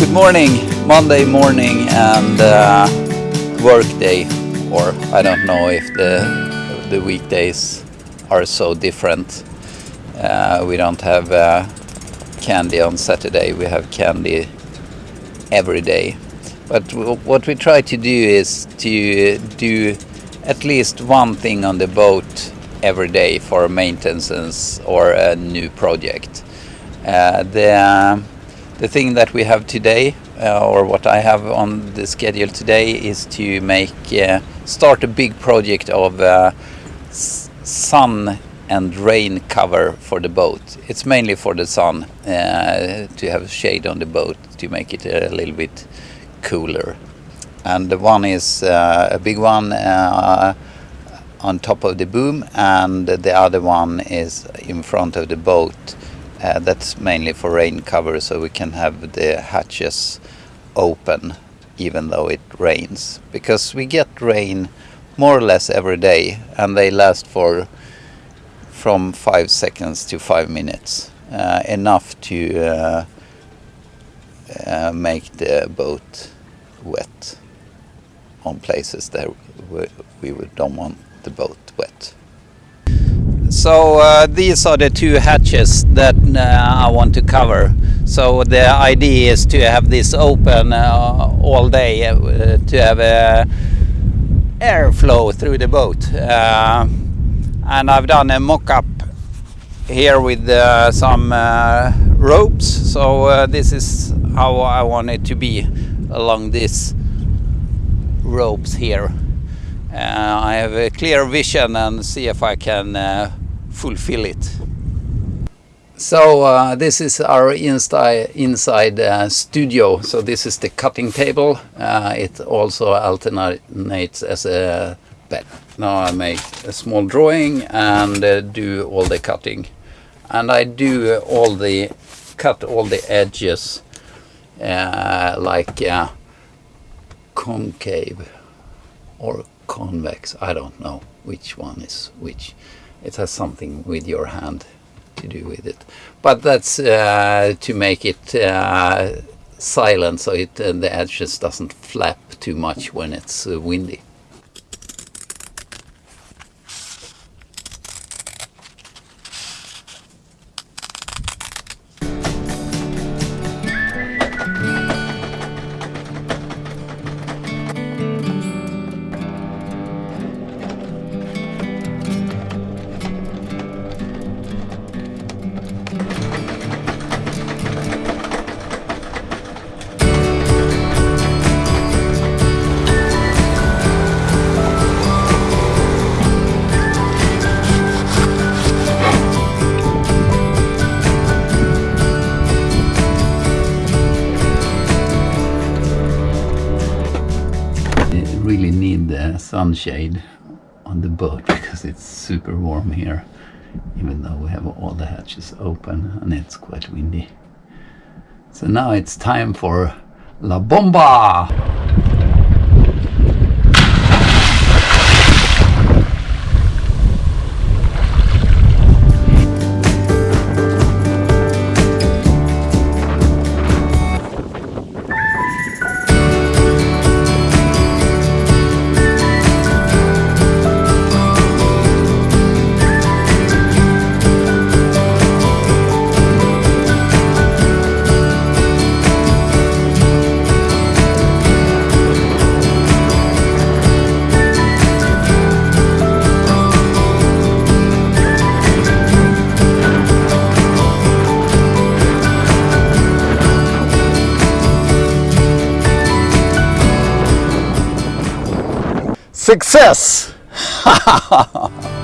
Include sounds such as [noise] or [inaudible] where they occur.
Good morning, Monday morning and uh, work day or I don't know if the the weekdays are so different. Uh, we don't have uh, candy on Saturday, we have candy every day. But what we try to do is to do at least one thing on the boat every day for maintenance or a new project. Uh, the the thing that we have today, uh, or what I have on the schedule today, is to make uh, start a big project of uh, sun and rain cover for the boat. It's mainly for the sun uh, to have shade on the boat to make it a little bit cooler. And the one is uh, a big one uh, on top of the boom, and the other one is in front of the boat uh, that's mainly for rain cover so we can have the hatches open even though it rains because we get rain more or less every day and they last for from five seconds to five minutes uh, enough to uh, uh make the boat wet on places that we, we don't want the boat wet. So uh, these are the two hatches that uh, I want to cover. So the idea is to have this open uh, all day uh, to have uh, airflow through the boat. Uh, and I've done a mock-up here with some ropes. So this is how I want it to be along these ropes here. I have a clear vision and see if I can fulfill it. So uh, this is our inside, inside uh, studio. So this is the cutting table. Uh, it also alternates as a bed. Now I make a small drawing and uh, do all the cutting. And I do all the, cut all the edges uh, like uh, concave or convex. I don't know which one is which it has something with your hand to do with it. But that's uh, to make it uh, silent so it uh, the edges doesn't flap too much when it's uh, windy. Really need the sunshade on the boat [laughs] because it's super warm here even though we have all the hatches open and it's quite windy. So now it's time for La Bomba! Success! [laughs]